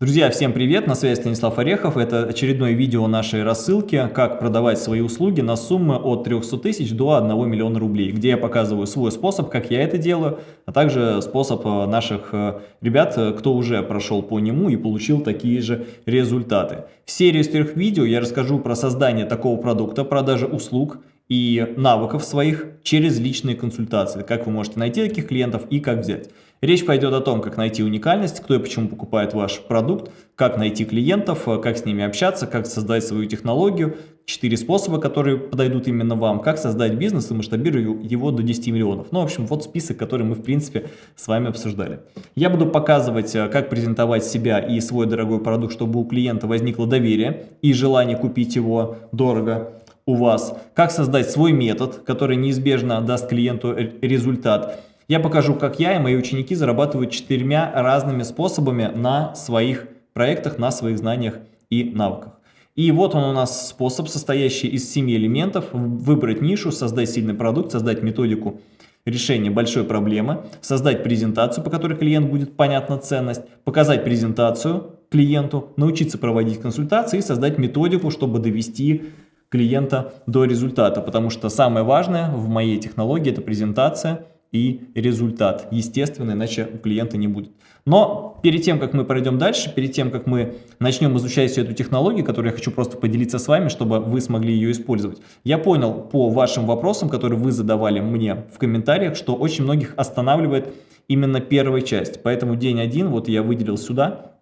Друзья, всем привет! На связи Станислав Орехов. Это очередное видео нашей рассылки «Как продавать свои услуги на суммы от 300 тысяч до 1 миллиона рублей», где я показываю свой способ, как я это делаю, а также способ э, наших э, ребят, э, кто уже прошел по нему и получил такие же результаты. В серии из трех видео я расскажу про создание такого продукта, продажи услуг и навыков своих через личные консультации, как вы можете найти таких клиентов и как взять. Речь пойдет о том, как найти уникальность, кто и почему покупает ваш продукт, как найти клиентов, как с ними общаться, как создать свою технологию, четыре способа, которые подойдут именно вам, как создать бизнес и масштабировать его до 10 миллионов. Ну, в общем, вот список, который мы, в принципе, с вами обсуждали. Я буду показывать, э, как презентовать себя и свой дорогой продукт, чтобы у клиента возникло доверие и желание купить его дорого у вас, как создать свой метод, который неизбежно даст клиенту результат, я покажу, как я и мои ученики зарабатывают четырьмя разными способами на своих проектах, на своих знаниях и навыках. И вот он у нас способ, состоящий из семи элементов. Выбрать нишу, создать сильный продукт, создать методику решения большой проблемы, создать презентацию, по которой клиент будет понятна ценность, показать презентацию клиенту, научиться проводить консультации и создать методику, чтобы довести клиента до результата. Потому что самое важное в моей технологии – это презентация – и результат. Естественно, иначе у клиента не будет. Но перед тем, как мы пройдем дальше, перед тем, как мы начнем изучать всю эту технологию, которую я хочу просто поделиться с вами, чтобы вы смогли ее использовать, я понял по вашим вопросам, которые вы задавали мне в комментариях, что очень многих останавливает именно первая часть. Поэтому день один вот я выделил сюда.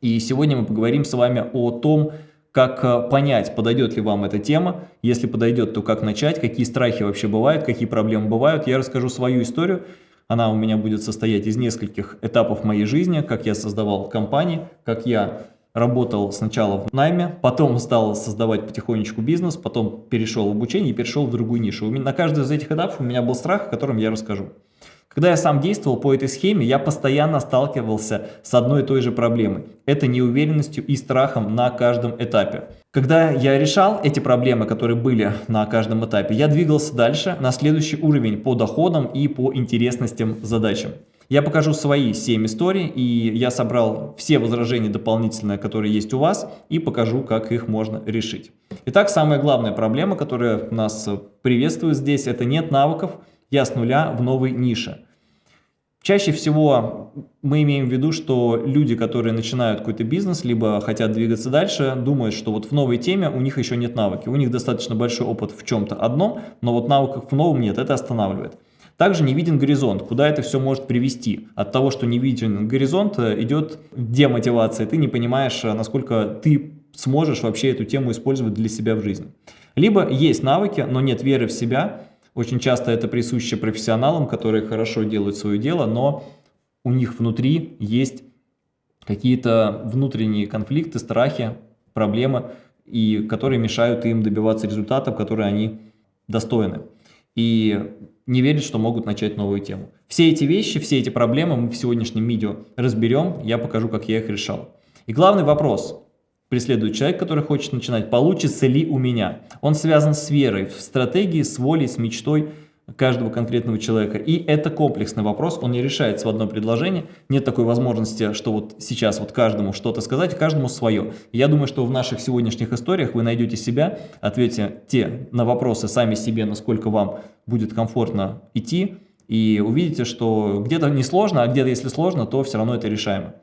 И сегодня мы поговорим с вами о том, как э, понять, подойдет ли вам эта тема, если подойдет, то как начать, какие страхи вообще бывают, какие проблемы бывают. Я расскажу свою историю, она у меня будет состоять из нескольких этапов моей жизни, как я создавал компании, как я работал сначала в найме, потом стал создавать потихонечку бизнес, потом перешел в обучение и перешел в другую нишу. На каждый из этих этапов у меня был страх, о котором я расскажу. Когда я сам действовал по этой схеме, я постоянно сталкивался с одной и той же проблемой. Это неуверенностью и страхом на каждом этапе. Когда я решал эти проблемы, которые были на каждом этапе, я двигался дальше на следующий уровень по доходам и по интересностям задачам. Я покажу свои 7 историй, и я собрал все возражения дополнительные, которые есть у вас, и покажу, как их можно решить. Итак, самая главная проблема, которая нас приветствует здесь, это нет навыков, я с нуля в новой нише. Чаще всего мы имеем в виду, что люди, которые начинают какой-то бизнес, либо хотят двигаться дальше, думают, что вот в новой теме у них еще нет навыки. У них достаточно большой опыт в чем-то одном, но вот навыков в новом нет, это останавливает. Также не виден горизонт, куда это все может привести. От того, что не виден горизонт, идет демотивация, ты не понимаешь, насколько ты сможешь вообще эту тему использовать для себя в жизни. Либо есть навыки, но нет веры в себя, очень часто это присуще профессионалам, которые хорошо делают свое дело, но у них внутри есть какие-то внутренние конфликты, страхи, проблемы, и которые мешают им добиваться результатов, которые они достойны. И не верят, что могут начать новую тему. Все эти вещи, все эти проблемы мы в сегодняшнем видео разберем, я покажу, как я их решал. И главный вопрос, преследует человек, который хочет начинать, получится ли у меня. Он связан с верой, в стратегии, с волей, с мечтой каждого конкретного человека. И это комплексный вопрос, он не решается в одно предложение. Нет такой возможности, что вот сейчас вот каждому что-то сказать, каждому свое. я думаю, что в наших сегодняшних историях вы найдете себя, ответьте те на вопросы сами себе, насколько вам будет комфортно идти, и увидите, что где-то не сложно, а где-то если сложно, то все равно это решаемо.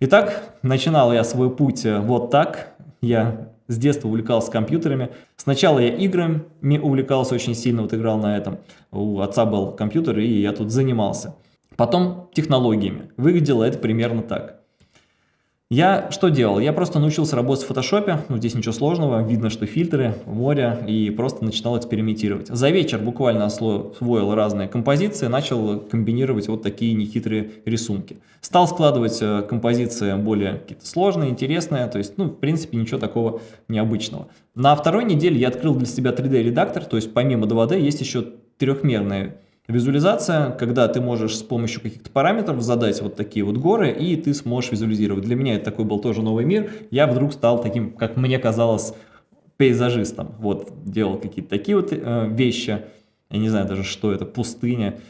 Итак, начинал я свой путь э, вот так. Я с детства увлекался компьютерами. Сначала я играми увлекался очень сильно, вот играл на этом. У отца был компьютер, и я тут занимался. Потом технологиями. Выглядело это примерно так. Я что делал? Я просто научился работать в фотошопе, ну, здесь ничего сложного, видно, что фильтры, море, и просто начинал экспериментировать. За вечер буквально освоил разные композиции, начал комбинировать вот такие нехитрые рисунки. Стал складывать э, композиции более какие-то сложные, интересные, то есть, ну, в принципе, ничего такого необычного. На второй неделе я открыл для себя 3D-редактор, то есть помимо 2D есть еще трехмерные Визуализация, когда ты можешь с помощью каких-то параметров задать вот такие вот горы, и ты сможешь визуализировать. Для меня это такой был тоже новый мир. Я вдруг стал таким, как мне казалось, пейзажистом. Вот, делал какие-то такие вот э, вещи. Я не знаю даже, что это, пустыня.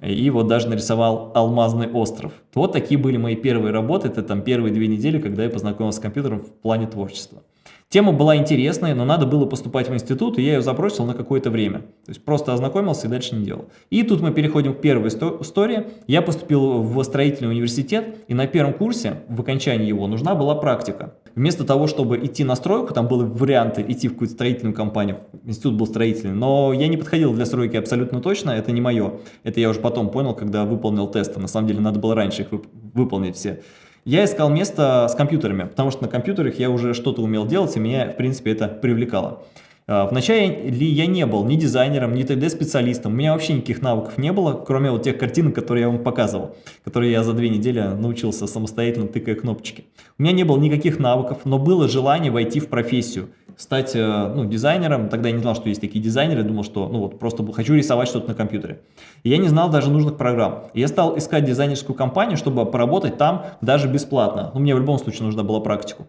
и вот даже нарисовал алмазный остров. Вот такие были мои первые работы, это там первые две недели, когда я познакомился с компьютером в плане творчества. Тема была интересная, но надо было поступать в институт, и я ее забросил на какое-то время. То есть просто ознакомился и дальше не делал. И тут мы переходим к первой истории. Я поступил в строительный университет, и на первом курсе, в окончании его, нужна была практика. Вместо того, чтобы идти на стройку, там были варианты идти в какую-то строительную компанию, институт был строительный, но я не подходил для стройки абсолютно точно, это не мое. Это я уже потом понял, когда выполнил тесты. На самом деле надо было раньше их выполнить все. Я искал место с компьютерами, потому что на компьютерах я уже что-то умел делать, и меня, в принципе, это привлекало. А, Вначале ли я не был ни дизайнером, ни 3D-специалистом, у меня вообще никаких навыков не было, кроме вот тех картинок, которые я вам показывал, которые я за две недели научился самостоятельно тыкая кнопочки. У меня не было никаких навыков, но было желание войти в профессию – стать э, ну, дизайнером. Тогда я не знал, что есть такие дизайнеры, думал, что ну, вот, просто хочу рисовать что-то на компьютере. И я не знал даже нужных программ. И я стал искать дизайнерскую компанию, чтобы поработать там даже бесплатно. Ну, мне в любом случае нужна была практику.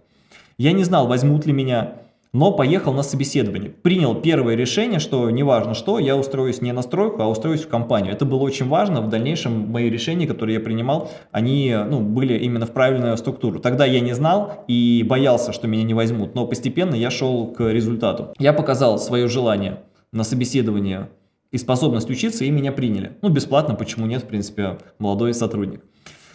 Я не знал, возьмут ли меня но поехал на собеседование. Принял первое решение, что неважно что, я устроюсь не на стройку, а устроюсь в компанию. Это было очень важно. В дальнейшем мои решения, которые я принимал, они ну, были именно в правильную структуру. Тогда я не знал и боялся, что меня не возьмут, но постепенно я шел к результату. Я показал свое желание на собеседование и способность учиться, и меня приняли. Ну, бесплатно, почему нет, в принципе, молодой сотрудник.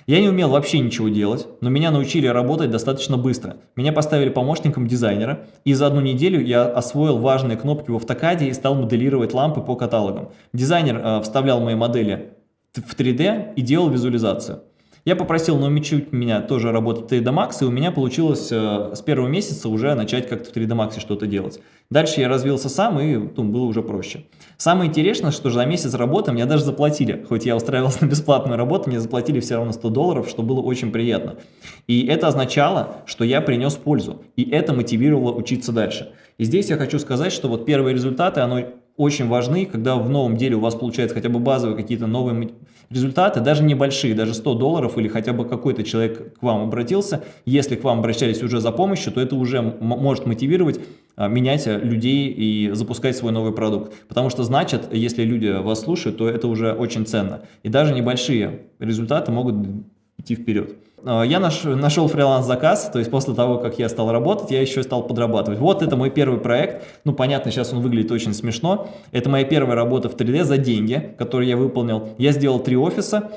Я не умел вообще ничего делать, но меня научили работать достаточно быстро. Меня поставили помощником дизайнера, и за одну неделю я освоил важные кнопки в автокаде и стал моделировать лампы по каталогам. Дизайнер э, вставлял мои модели в 3D и делал визуализацию. Я попросил научить меня тоже работать в 3D Max, и у меня получилось э, с первого месяца уже начать как-то в 3D Max что-то делать. Дальше я развился сам, и ну, было уже проще. Самое интересное, что за месяц работы мне даже заплатили. Хоть я устраивался на бесплатную работу, мне заплатили все равно 100 долларов, что было очень приятно. И это означало, что я принес пользу, и это мотивировало учиться дальше. И здесь я хочу сказать, что вот первые результаты, оно очень важны, когда в новом деле у вас получается хотя бы базовые какие-то новые результаты, даже небольшие, даже 100 долларов или хотя бы какой-то человек к вам обратился, если к вам обращались уже за помощью, то это уже может мотивировать а, менять людей и запускать свой новый продукт. Потому что значит, если люди вас слушают, то это уже очень ценно. И даже небольшие результаты могут идти вперед. А, я наш, нашел фриланс-заказ, то есть после того, как я стал работать, я еще стал подрабатывать. Вот это мой первый проект, ну понятно, сейчас он выглядит очень смешно. Это моя первая работа в 3D за деньги, которые я выполнил. Я сделал три офиса,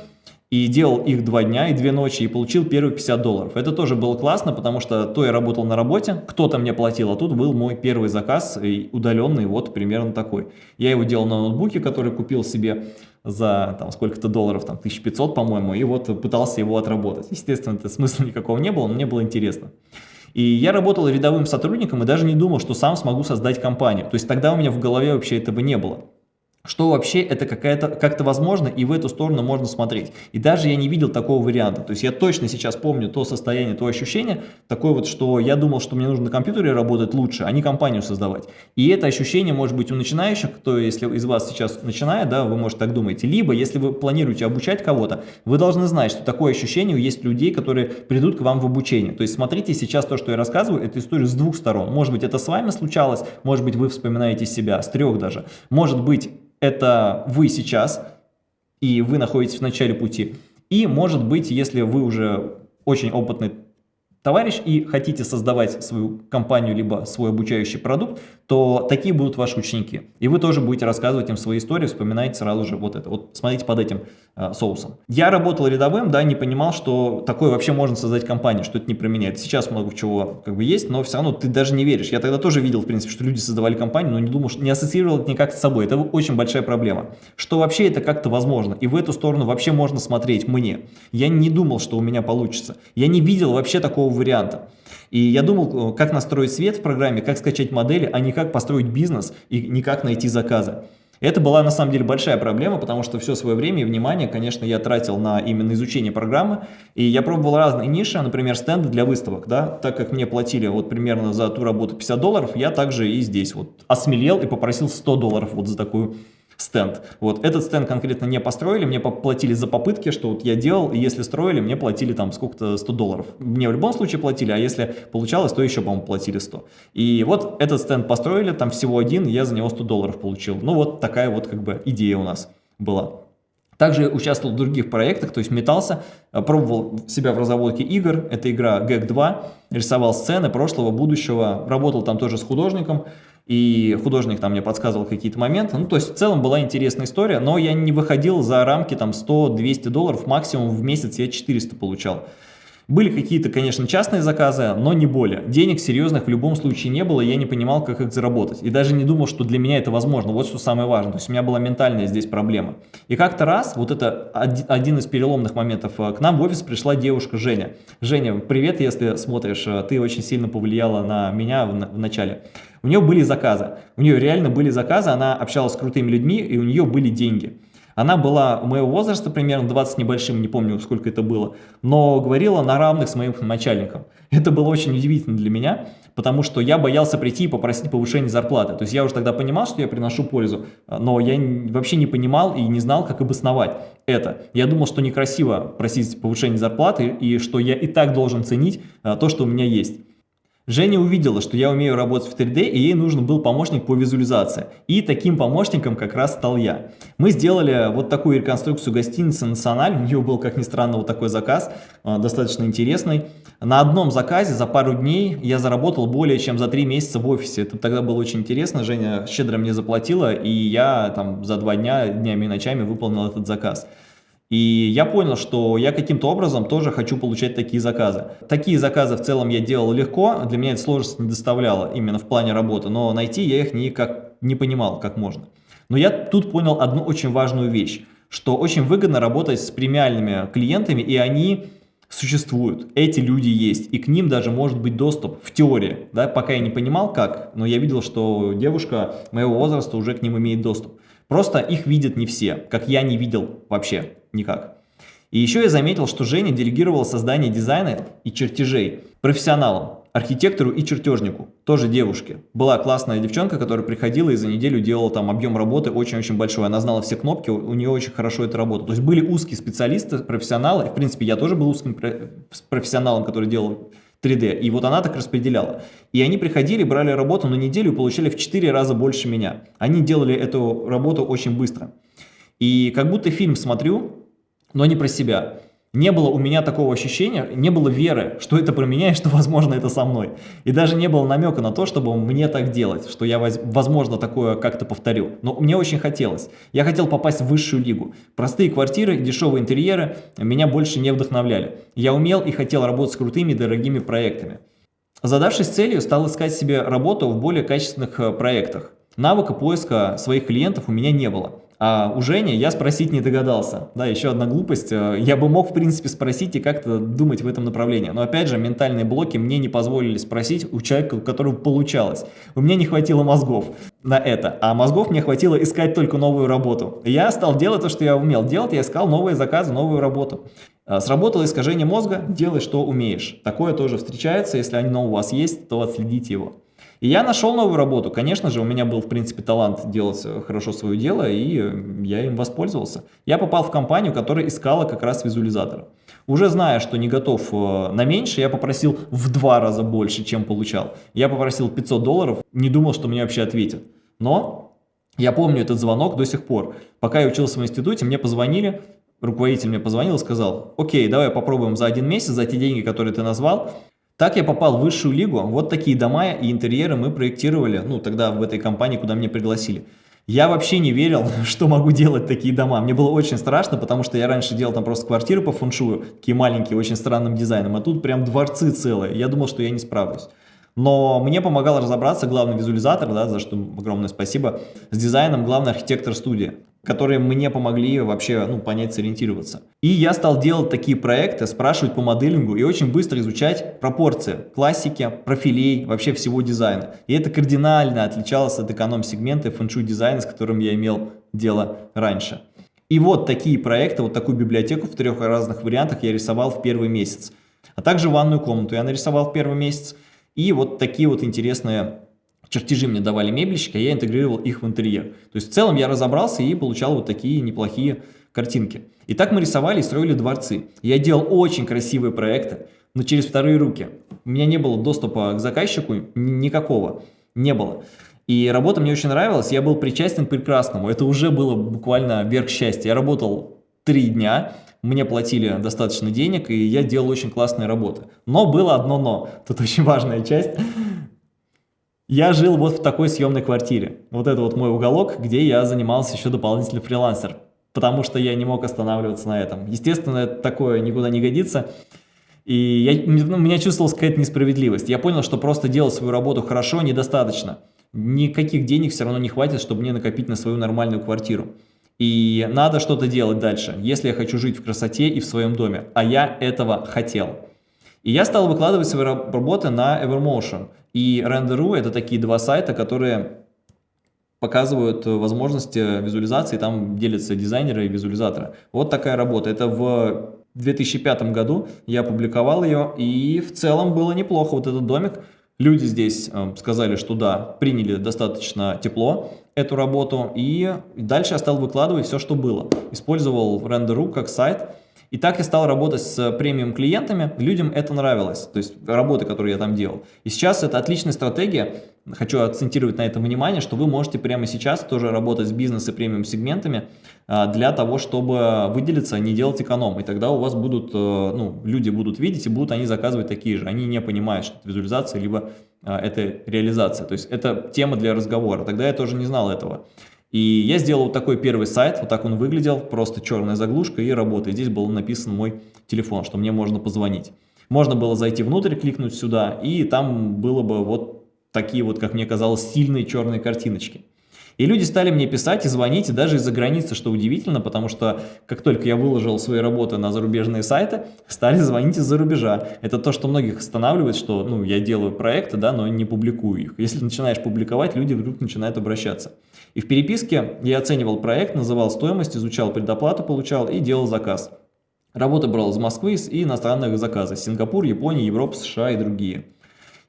и делал их два дня и две ночи, и получил первые 50 долларов. Это тоже было классно, потому что то я работал на работе, кто-то мне платил, а тут был мой первый заказ, удаленный, вот примерно такой. Я его делал на ноутбуке, который купил себе за там сколько-то долларов, там 1500, по-моему, и вот пытался его отработать. Естественно, это смысла никакого не было, но мне было интересно. И я работал рядовым сотрудником и даже не думал, что сам смогу создать компанию. То есть тогда у меня в голове вообще этого не было что вообще это какая-то как-то возможно, и в эту сторону можно смотреть. И даже я не видел такого варианта. То есть я точно сейчас помню то состояние, то ощущение, такое вот, что я думал, что мне нужно на компьютере работать лучше, а не компанию создавать. И это ощущение может быть у начинающих, кто, если из вас сейчас начинает, да, вы, может, так думаете. Либо, если вы планируете обучать кого-то, вы должны знать, что такое ощущение есть людей, которые придут к вам в обучение. То есть смотрите сейчас то, что я рассказываю, это история с двух сторон. Может быть, это с вами случалось, может быть, вы вспоминаете себя, с трех даже. Может быть, это вы сейчас, и вы находитесь в начале пути. И, может быть, если вы уже очень опытный товарищ и хотите создавать свою компанию, либо свой обучающий продукт, то такие будут ваши ученики. И вы тоже будете рассказывать им свои истории, вспоминайте сразу же вот это. Вот смотрите под этим э, соусом. Я работал рядовым, да, не понимал, что такое вообще можно создать компанию, что это не про меня. Сейчас много чего как бы есть, но все равно ты даже не веришь. Я тогда тоже видел, в принципе, что люди создавали компанию, но не думал, что не ассоциировал это никак с собой. Это очень большая проблема. Что вообще это как-то возможно. И в эту сторону вообще можно смотреть мне. Я не думал, что у меня получится. Я не видел вообще такого варианта. И я думал, э, как настроить свет в программе, как скачать модели, а не как построить бизнес и не как найти заказы. Это была на самом деле большая проблема, потому что все свое время и внимание, конечно, я тратил на именно изучение программы. И я пробовал разные ниши, например, стенды для выставок. Да? Так как мне платили вот примерно за ту работу 50 долларов, я также и здесь вот осмелел и попросил 100 долларов вот за такую стенд. Вот этот стенд конкретно не построили, мне платили за попытки, что вот я делал, и если строили, мне платили там сколько-то 100 долларов. Мне в любом случае платили, а если получалось, то еще, по-моему, платили 100. И вот этот стенд построили, там всего один, я за него 100 долларов получил. Ну вот такая вот как бы идея у нас была. Также участвовал в других проектах, то есть метался, э, пробовал себя в разработке игр, это игра GAG 2, рисовал сцены прошлого, будущего, работал там тоже с художником, и художник там мне подсказывал какие-то моменты. Ну, то есть в целом была интересная история, но я не выходил за рамки там 100-200 долларов, максимум в месяц я 400 получал. Были какие-то, конечно, частные заказы, но не более. Денег серьезных в любом случае не было, я не понимал, как их заработать. И даже не думал, что для меня это возможно. Вот что самое важное. То есть у меня была ментальная здесь проблема. И как-то раз, вот это один из переломных моментов, э, к нам в офис пришла девушка Женя. Женя, привет, если смотришь, э, ты очень сильно повлияла на меня в начале. У нее были заказы, у нее реально были заказы, она общалась с крутыми людьми, и у нее были деньги. Она была моего возраста, примерно 20 небольшим, не помню, сколько это было, но говорила на равных с моим начальником. Это было очень удивительно для меня, потому что я боялся прийти и попросить повышение зарплаты. То есть я уже тогда понимал, что я приношу пользу, но я вообще не понимал и не знал, как обосновать это. Я думал, что некрасиво просить повышение зарплаты и что я и так должен ценить а, то, что у меня есть. Женя увидела, что я умею работать в 3D, и ей нужен был помощник по визуализации. И таким помощником как раз стал я. Мы сделали вот такую реконструкцию гостиницы «Националь». У нее был, как ни странно, вот такой заказ, а, достаточно интересный. На одном заказе за пару дней я заработал более чем за три месяца в офисе. Это тогда было очень интересно. Женя щедро мне заплатила, и я там за два дня, днями и ночами выполнил этот заказ. И я понял, что я каким-то образом тоже хочу получать такие заказы. Такие заказы в целом я делал легко, для меня это сложность не доставляло именно в плане работы, но найти я их никак не понимал, как можно. Но я тут понял одну очень важную вещь, что очень выгодно работать с премиальными клиентами, и они существуют, эти люди есть, и к ним даже может быть доступ в теории, да, пока я не понимал как, но я видел, что девушка моего возраста уже к ним имеет доступ. Просто их видят не все, как я не видел вообще никак. И еще я заметил, что Женя делегировала создание дизайна и чертежей профессионалам, архитектору и чертежнику, тоже девушке. Была классная девчонка, которая приходила и за неделю делала там объем работы очень-очень большой. Она знала все кнопки, у нее очень хорошо это работало. То есть были узкие специалисты, профессионалы. В принципе, я тоже был узким профессионалом, который делал 3D. И вот она так распределяла. И они приходили, брали работу на неделю и получали в 4 раза больше меня. Они делали эту работу очень быстро. И как будто фильм смотрю, но не про себя. Не было у меня такого ощущения, не было веры, что это про меня и что, возможно, это со мной. И даже не было намека на то, чтобы мне так делать, что я, возможно, такое как-то повторю. Но мне очень хотелось. Я хотел попасть в высшую лигу. Простые квартиры, дешевые интерьеры меня больше не вдохновляли. Я умел и хотел работать с крутыми дорогими проектами. Задавшись целью, стал искать себе работу в более качественных э, проектах. Навыка поиска своих клиентов у меня не было. А у Жени я спросить не догадался. Да, еще одна глупость. Э, я бы мог, в принципе, спросить и как-то думать в этом направлении. Но, опять же, ментальные блоки мне не позволили спросить у человека, у которого получалось. У меня не хватило мозгов на это. А мозгов мне хватило искать только новую работу. Я стал делать то, что я умел делать. Я искал новые заказы, новую работу. Э, сработало искажение мозга, делай, что умеешь. Такое тоже встречается. Если оно у вас есть, то отследите его. И я нашел новую работу. Конечно же, у меня был, в принципе, талант делать э, хорошо свое дело, и э, я им воспользовался. Я попал в компанию, которая искала как раз визуализатора. Уже зная, что не готов э, на меньше, я попросил в два раза больше, чем получал. Я попросил 500 долларов, не думал, что мне вообще ответят. Но я помню этот звонок до сих пор. Пока я учился в институте, мне позвонили, руководитель мне позвонил и сказал, окей, давай попробуем за один месяц, за те деньги, которые ты назвал, так я попал в высшую лигу, вот такие дома и интерьеры мы проектировали, ну, тогда в этой компании, куда меня пригласили. Я вообще не верил, что могу делать такие дома. Мне было очень страшно, потому что я раньше делал там просто квартиры по фэншую, такие маленькие, очень странным дизайном, а тут прям дворцы целые. Я думал, что я не справлюсь. Но мне помогал разобраться главный визуализатор, да, за что огромное спасибо, с дизайном главный архитектор студии которые мне помогли вообще ну, понять, сориентироваться. И я стал делать такие проекты, спрашивать по моделингу и очень быстро изучать пропорции классики, профилей, вообще всего дизайна. И это кардинально отличалось от эконом-сегмента фэншуй дизайна, с которым я имел дело раньше. И вот такие проекты, вот такую библиотеку в трех разных вариантах я рисовал в первый месяц. А также ванную комнату я нарисовал в первый месяц. И вот такие вот интересные чертежи мне давали мебельщики, а я интегрировал их в интерьер. То есть в целом я разобрался и получал вот такие неплохие картинки. И так мы рисовали и строили дворцы. Я делал очень красивые проекты, но через вторые руки. У меня не было доступа к заказчику никакого, не было. И работа мне очень нравилась, я был причастен к прекрасному. Это уже было буквально верх счастья. Я работал три дня, мне платили достаточно денег, и я делал очень классные работы. Но было одно но, тут очень важная часть. Я жил вот в такой съемной квартире. Вот это вот мой уголок, где я занимался еще дополнительно фрилансер. Потому что я не мог останавливаться на этом. Естественно, такое никуда не годится. И я, ну, у меня чувствовалась какая-то несправедливость. Я понял, что просто делать свою работу хорошо недостаточно. Никаких денег все равно не хватит, чтобы мне накопить на свою нормальную квартиру. И надо что-то делать дальше, если я хочу жить в красоте и в своем доме. А я этого хотел. И я стал выкладывать свои работы на Evermotion. И Render.ru это такие два сайта, которые показывают возможности визуализации, там делятся дизайнеры и визуализаторы. Вот такая работа. Это в 2005 году я опубликовал ее, и в целом было неплохо. Вот этот домик, люди здесь э, сказали, что да, приняли достаточно тепло эту работу, и дальше я стал выкладывать все, что было. Использовал Render.ru как сайт, и так я стал работать с премиум клиентами, людям это нравилось, то есть работы, которые я там делал. И сейчас это отличная стратегия, хочу акцентировать на этом внимание, что вы можете прямо сейчас тоже работать с бизнес и премиум сегментами а, для того, чтобы выделиться, не делать эконом. И тогда у вас будут, э, ну, люди будут видеть и будут они заказывать такие же. Они не понимают, что это визуализация, либо а, это реализация. То есть это тема для разговора. Тогда я тоже не знал этого. И я сделал вот такой первый сайт, вот так он выглядел, просто черная заглушка и работает. Здесь был написан мой телефон, что мне можно позвонить. Можно было зайти внутрь, кликнуть сюда, и там было бы вот такие вот, как мне казалось, сильные черные картиночки. И люди стали мне писать и звонить, и даже из-за границы, что удивительно, потому что как только я выложил свои работы на зарубежные сайты, стали звонить из-за рубежа. Это то, что многих останавливает, что ну, я делаю проекты, да, но не публикую их. Если начинаешь публиковать, люди вдруг начинают обращаться. И в переписке я оценивал проект, называл стоимость, изучал предоплату, получал и делал заказ. Работа брал из Москвы и иностранных заказов. Сингапур, Япония, Европа, США и другие.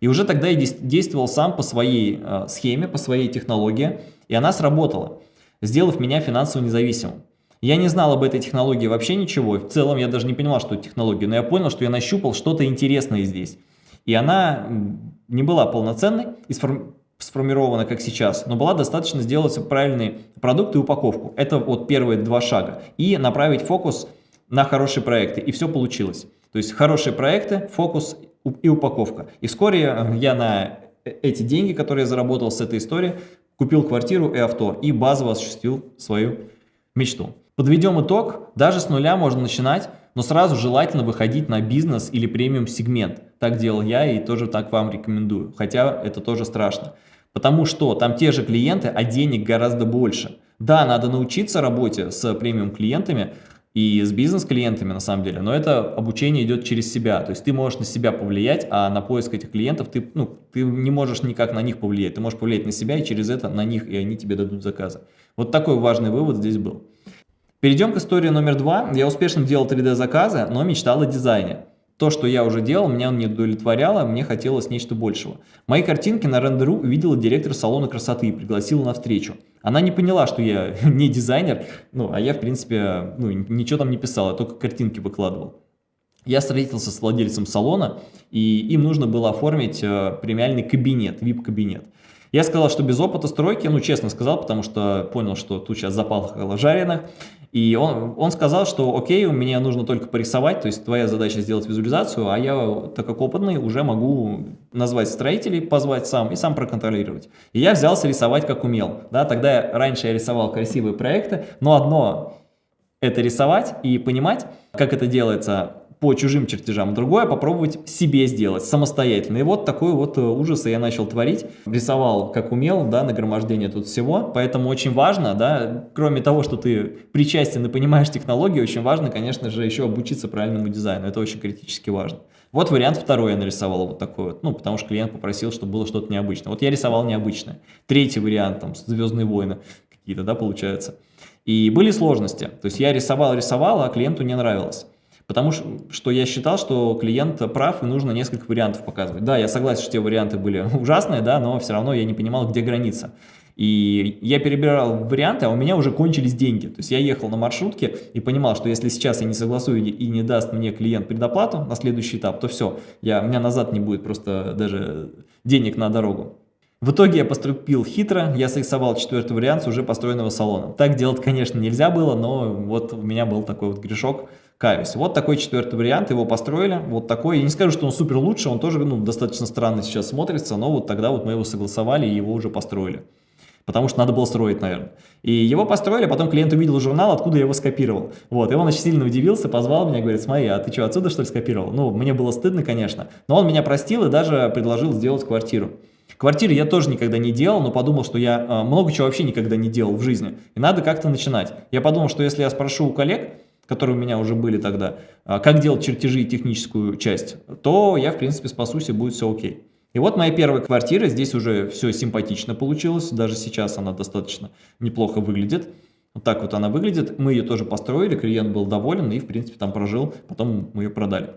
И уже тогда я действовал сам по своей э, схеме, по своей технологии, и она сработала, сделав меня финансово независимым. Я не знал об этой технологии вообще ничего, в целом я даже не понимал, что это технология, но я понял, что я нащупал что-то интересное здесь. И она не была полноценной и сформирована, как сейчас, но была достаточно сделать правильный продукт и упаковку. Это вот первые два шага. И направить фокус на хорошие проекты, и все получилось. То есть хорошие проекты, фокус и упаковка. И вскоре э, я на э, эти деньги, которые я заработал с этой истории, купил квартиру и авто и базово осуществил свою мечту. Подведем итог, даже с нуля можно начинать, но сразу желательно выходить на бизнес или премиум сегмент. Так делал я и тоже так вам рекомендую, хотя это тоже страшно. Потому что там те же клиенты, а денег гораздо больше. Да, надо научиться работе с премиум клиентами, и с бизнес-клиентами на самом деле, но это обучение идет через себя, то есть ты можешь на себя повлиять, а на поиск этих клиентов ты, ну, ты не можешь никак на них повлиять, ты можешь повлиять на себя и через это на них, и они тебе дадут заказы. Вот такой важный вывод здесь был. Перейдем к истории номер два. Я успешно делал 3D-заказы, но мечтал о дизайне. То, что я уже делал, меня не удовлетворяло, мне хотелось нечто большего. Мои картинки на рендеру увидела директор салона красоты и пригласила на встречу. Она не поняла, что я не дизайнер, ну, а я, в принципе, ну, ничего там не писал, я только картинки выкладывал. Я встретился с владельцем салона, и им нужно было оформить э, премиальный кабинет, VIP-кабинет. Я сказал, что без опыта стройки, ну, честно сказал, потому что понял, что тут сейчас запахло жареных. И он, он сказал, что окей, меня нужно только порисовать, то есть твоя задача сделать визуализацию, а я, так как опытный, уже могу назвать строителей, позвать сам и сам проконтролировать. И я взялся рисовать как умел. Да, тогда раньше я рисовал красивые проекты, но одно это рисовать и понимать, как это делается по чужим чертежам, другое попробовать себе сделать самостоятельно. И вот такой вот э, ужас я начал творить. Рисовал как умел, да, нагромождение тут всего. Поэтому очень важно, да, кроме того, что ты причастен и понимаешь технологии, очень важно, конечно же, еще обучиться правильному дизайну. Это очень критически важно. Вот вариант второй я нарисовал вот такой вот, ну, потому что клиент попросил, чтобы было что-то необычное. Вот я рисовал необычное. Третий вариант, там, «Звездные войны» какие-то, да, получается. И были сложности. То есть я рисовал-рисовал, а клиенту не нравилось. Потому что я считал, что клиент прав и нужно несколько вариантов показывать. Да, я согласен, что те варианты были ужасные, да, но все равно я не понимал, где граница. И я перебирал варианты, а у меня уже кончились деньги. То есть я ехал на маршрутке и понимал, что если сейчас я не согласую и не даст мне клиент предоплату на следующий этап, то все, я, у меня назад не будет просто даже денег на дорогу. В итоге я поступил хитро, я срисовал четвертый вариант с уже построенного салона. Так делать, конечно, нельзя было, но вот у меня был такой вот грешок, каюсь. Вот такой четвертый вариант, его построили, вот такой. Я не скажу, что он супер лучше, он тоже ну, достаточно странно сейчас смотрится, но вот тогда вот мы его согласовали и его уже построили. Потому что надо было строить, наверное. И его построили, потом клиент увидел журнал, откуда я его скопировал. Вот, и он очень сильно удивился, позвал меня, говорит, смотри, а ты что, отсюда что ли скопировал? Ну, мне было стыдно, конечно, но он меня простил и даже предложил сделать квартиру. Квартиры я тоже никогда не делал, но подумал, что я э, много чего вообще никогда не делал в жизни. И надо как-то начинать. Я подумал, что если я спрошу у коллег, которые у меня уже были тогда, э, как делать чертежи и техническую часть, то я, в принципе, спасусь и будет все окей. И вот моя первая квартира, здесь уже все симпатично получилось, даже сейчас она достаточно неплохо выглядит. Вот так вот она выглядит, мы ее тоже построили, клиент был доволен и, в принципе, там прожил, потом мы ее продали.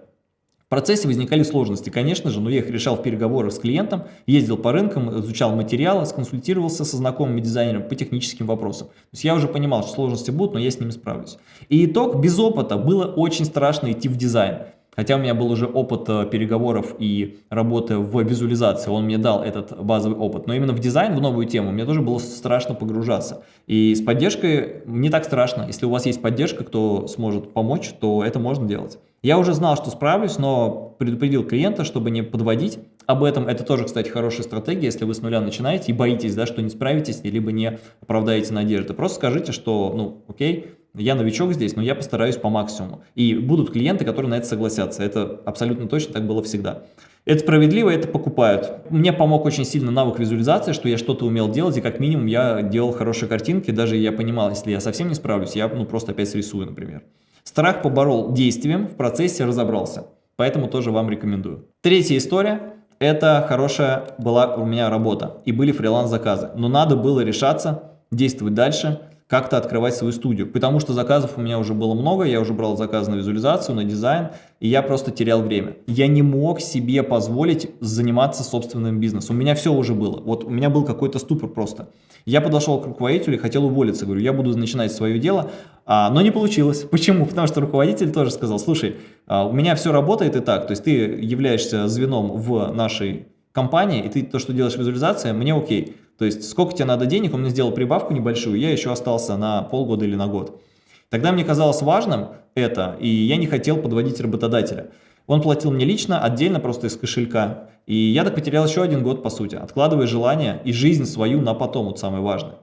В процессе возникали сложности, конечно же, но я их решал в переговорах с клиентом, ездил по рынкам, изучал материалы, сконсультировался со знакомыми дизайнерами по техническим вопросам. То есть я уже понимал, что сложности будут, но я с ними справлюсь. И итог, без опыта было очень страшно идти в дизайн. Хотя у меня был уже опыт э, переговоров и работы в визуализации, он мне дал этот базовый опыт. Но именно в дизайн, в новую тему, мне тоже было страшно погружаться. И с поддержкой не так страшно. Если у вас есть поддержка, кто сможет помочь, то это можно делать. Я уже знал, что справлюсь, но предупредил клиента, чтобы не подводить. Об этом это тоже, кстати, хорошая стратегия, если вы с нуля начинаете и боитесь, да, что не справитесь, либо не оправдаете надежды. Просто скажите, что, ну, окей, я новичок здесь, но я постараюсь по максимуму. И будут клиенты, которые на это согласятся. Это абсолютно точно так было всегда. Это справедливо, это покупают. Мне помог очень сильно навык визуализации, что я что-то умел делать, и как минимум я делал хорошие картинки, даже я понимал, если я совсем не справлюсь, я ну, просто опять срисую, например. Страх поборол действием, в процессе разобрался. Поэтому тоже вам рекомендую. Третья история. Это хорошая была у меня работа и были фриланс-заказы. Но надо было решаться, действовать дальше, как-то открывать свою студию. Потому что заказов у меня уже было много, я уже брал заказы на визуализацию, на дизайн, и я просто терял время. Я не мог себе позволить заниматься собственным бизнесом. У меня все уже было. Вот у меня был какой-то ступор просто. Я подошел к руководителю и хотел уволиться. Говорю, я буду начинать свое дело, а, но не получилось. Почему? Потому что руководитель тоже сказал, слушай, а, у меня все работает и так, то есть ты являешься звеном в нашей компании, и ты то, что делаешь визуализация, мне окей. То есть сколько тебе надо денег, он мне сделал прибавку небольшую, я еще остался на полгода или на год. Тогда мне казалось важным это, и я не хотел подводить работодателя. Он платил мне лично, отдельно просто из кошелька. И я так потерял еще один год, по сути, откладывая желание и жизнь свою на потом, вот самое важное.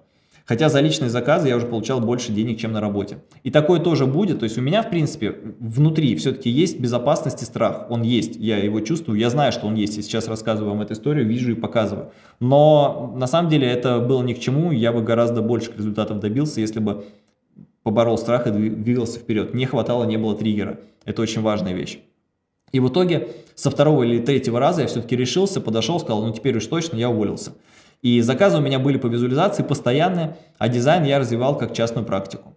Хотя за личные заказы я уже получал больше денег, чем на работе. И такое тоже будет. То есть у меня, в принципе, внутри все-таки есть безопасность и страх. Он есть, я его чувствую, я знаю, что он есть. И сейчас рассказываю вам эту историю, вижу и показываю. Но на самом деле это было ни к чему. Я бы гораздо больших результатов добился, если бы поборол страх и двигался вперед. Не хватало, не было триггера. Это очень важная вещь. И в итоге со второго или третьего раза я все-таки решился, подошел, сказал, ну теперь уж точно я уволился. И заказы у меня были по визуализации постоянные, а дизайн я развивал как частную практику.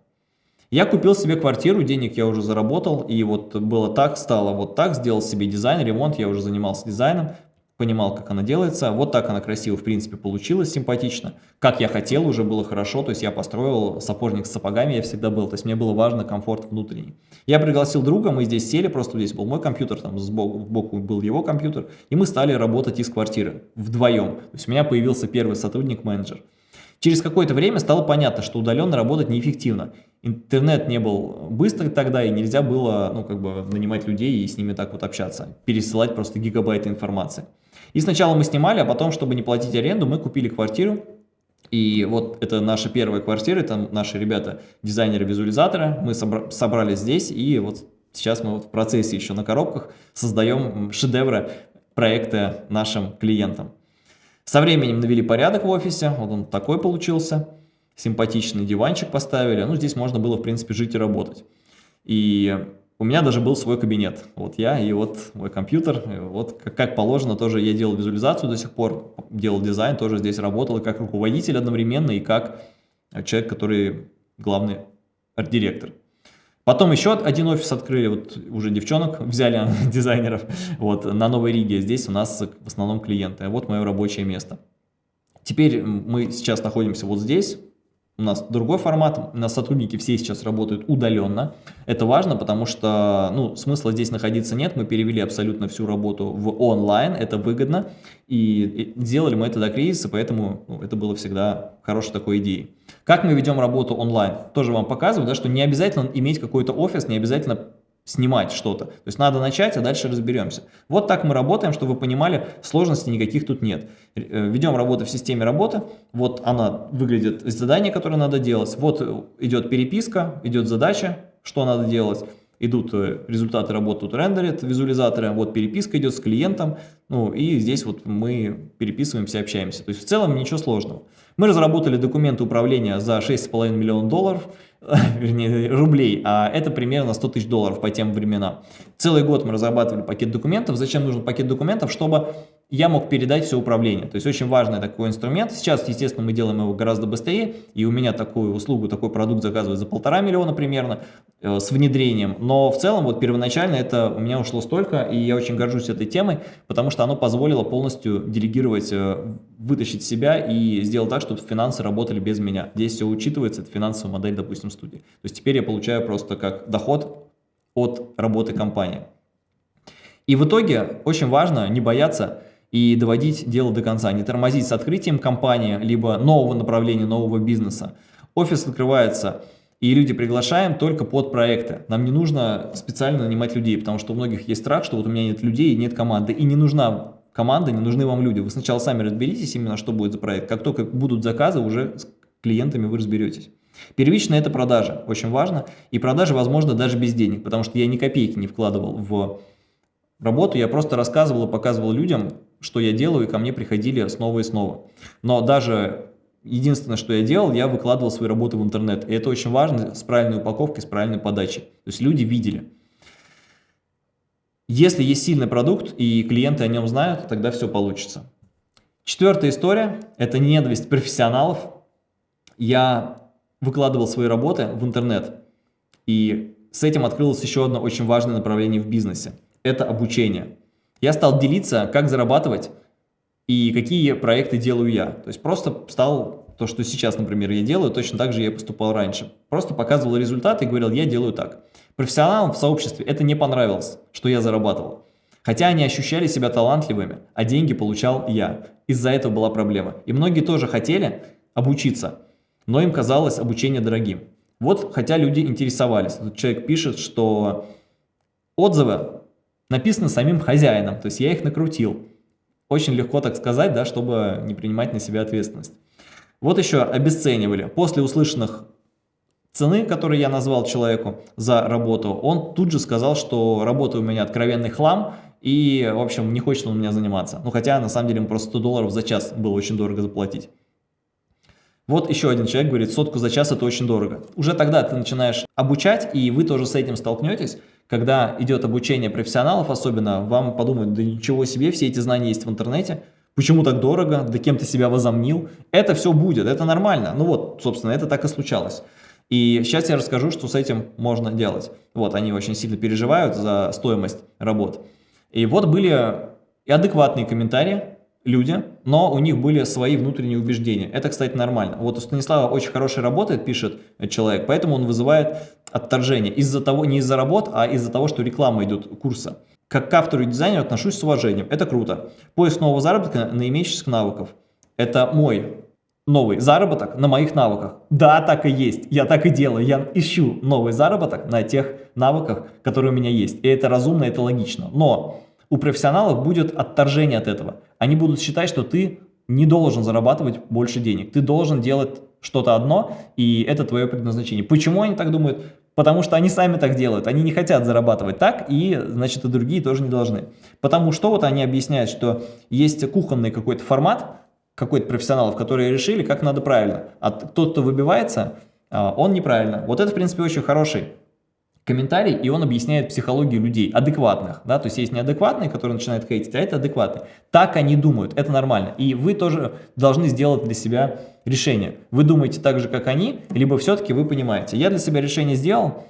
Я купил себе квартиру, денег я уже заработал, и вот было так, стало вот так, сделал себе дизайн, ремонт, я уже занимался дизайном, понимал, как она делается. Вот так она красиво, в принципе, получилась, симпатично. Как я хотел, уже было хорошо, то есть я построил сапожник с сапогами, я всегда был, то есть мне было важно комфорт внутренний. Я пригласил друга, мы здесь сели, просто здесь был мой компьютер, там сбоку, сбоку был его компьютер, и мы стали работать из квартиры вдвоем. То есть у меня появился первый сотрудник-менеджер. Через какое-то время стало понятно, что удаленно работать неэффективно. Интернет не был быстрый тогда, и нельзя было ну, как бы нанимать людей и с ними так вот общаться, пересылать просто гигабайты информации. И сначала мы снимали, а потом, чтобы не платить аренду, мы купили квартиру. И вот это наша первая квартира, это наши ребята, дизайнеры-визуализаторы. Мы собра собрались здесь, и вот сейчас мы вот в процессе еще на коробках создаем шедевры проекта нашим клиентам. Со временем навели порядок в офисе, вот он такой получился. Симпатичный диванчик поставили. Ну, здесь можно было, в принципе, жить и работать. И у меня даже был свой кабинет. Вот я и вот мой компьютер. Вот как, как положено, тоже я делал визуализацию до сих пор, делал дизайн, тоже здесь работал как руководитель одновременно, и как человек, который главный арт-директор. Потом еще один офис открыли, вот уже девчонок взяли, дизайнеров, вот, на Новой Риге. Здесь у нас в основном клиенты. Вот мое рабочее место. Теперь мы сейчас находимся вот здесь, у нас другой формат, у нас сотрудники все сейчас работают удаленно. Это важно, потому что ну, смысла здесь находиться нет, мы перевели абсолютно всю работу в онлайн, это выгодно, и сделали мы это до кризиса, поэтому ну, это было всегда хорошей такой идеей. Как мы ведем работу онлайн? Тоже вам показываю, да, что не обязательно иметь какой-то офис, не обязательно снимать что-то. То есть надо начать, а дальше разберемся. Вот так мы работаем, чтобы вы понимали, сложностей никаких тут нет. Э, ведем работу в системе работы, вот она выглядит, задание, которое надо делать, вот идет переписка, идет задача, что надо делать, идут э, результаты работы, тут рендерят визуализаторы, вот переписка идет с клиентом, ну и здесь вот мы переписываемся, общаемся. То есть в целом ничего сложного. Мы разработали документы управления за 6,5 миллионов долларов, вернее, рублей, а это примерно 100 тысяч долларов по тем временам. Целый год мы разрабатывали пакет документов. Зачем нужен пакет документов? Чтобы я мог передать все управление. То есть очень важный такой инструмент. Сейчас, естественно, мы делаем его гораздо быстрее, и у меня такую услугу, такой продукт заказывают за полтора миллиона примерно э, с внедрением. Но в целом, вот первоначально это у меня ушло столько, и я очень горжусь этой темой, потому что оно позволило полностью делегировать, э, вытащить себя и сделать так, чтобы финансы работали без меня. Здесь все учитывается, это финансовая модель, допустим, студии. То есть теперь я получаю просто как доход от работы компании. И в итоге очень важно не бояться и доводить дело до конца, не тормозить с открытием компании, либо нового направления, нового бизнеса. Офис открывается, и люди приглашаем только под проекты. Нам не нужно специально нанимать людей, потому что у многих есть страх, что вот у меня нет людей, нет команды, и не нужна команда, не нужны вам люди. Вы сначала сами разберитесь именно, что будет за проект. Как только будут заказы, уже с клиентами вы разберетесь. Первично это продажа, очень важно, и продажи возможно даже без денег, потому что я ни копейки не вкладывал в работу, я просто рассказывал и показывал людям, что я делаю, и ко мне приходили снова и снова. Но даже единственное, что я делал, я выкладывал свои работы в интернет. И это очень важно с правильной упаковкой, с правильной подачей. То есть люди видели. Если есть сильный продукт и клиенты о нем знают, тогда все получится. Четвертая история – это ненависть профессионалов. Я выкладывал свои работы в интернет, и с этим открылось еще одно очень важное направление в бизнесе – это обучение. Я стал делиться, как зарабатывать и какие проекты делаю я. То есть просто стал то, что сейчас, например, я делаю, точно так же я поступал раньше. Просто показывал результаты и говорил, я делаю так. Профессионалам в сообществе это не понравилось, что я зарабатывал. Хотя они ощущали себя талантливыми, а деньги получал я. Из-за этого была проблема. И многие тоже хотели обучиться, но им казалось обучение дорогим. Вот, хотя люди интересовались. Тут человек пишет, что отзывы написано самим хозяином, то есть я их накрутил. Очень легко так сказать, да, чтобы не принимать на себя ответственность. Вот еще обесценивали. После услышанных цены, которые я назвал человеку за работу, он тут же сказал, что работа у меня откровенный хлам, и, в общем, не хочет он у меня заниматься. Ну, хотя, на самом деле, ему просто 100 долларов за час было очень дорого заплатить. Вот еще один человек говорит, сотку за час это очень дорого. Уже тогда ты начинаешь обучать, и вы тоже с этим столкнетесь, когда идет обучение профессионалов особенно, вам подумают, да ничего себе, все эти знания есть в интернете, почему так дорого, да кем ты себя возомнил, это все будет, это нормально. Ну вот, собственно, это так и случалось. И сейчас я расскажу, что с этим можно делать. Вот, они очень сильно переживают за стоимость работ. И вот были и адекватные комментарии, люди, но у них были свои внутренние убеждения. Это, кстати, нормально. Вот у Станислава очень хорошая работает, пишет человек, поэтому он вызывает отторжение. Из-за того, не из-за работ, а из-за того, что реклама идет курса. Как к автору и дизайнеру отношусь с уважением. Это круто. Поиск нового заработка на имеющихся навыков. Это мой новый заработок на моих навыках. Да, так и есть. Я так и делаю. Я ищу новый заработок на тех навыках, которые у меня есть. И это разумно, это логично. Но у профессионалов будет отторжение от этого. Они будут считать, что ты не должен зарабатывать больше денег. Ты должен делать что-то одно, и это твое предназначение. Почему они так думают? Потому что они сами так делают. Они не хотят зарабатывать так, и, значит, и другие тоже не должны. Потому что вот они объясняют, что есть кухонный какой-то формат, какой-то профессионалов, которые решили, как надо правильно. А тот, кто выбивается, а, он неправильно. Вот это, в принципе, очень хороший комментарий, и он объясняет психологию людей, адекватных, да, то есть есть неадекватные, которые начинают хейтить, а это адекватные. Так они думают, это нормально, и вы тоже должны сделать для себя решение. Вы думаете так же, как они, либо все-таки вы понимаете. Я для себя решение сделал,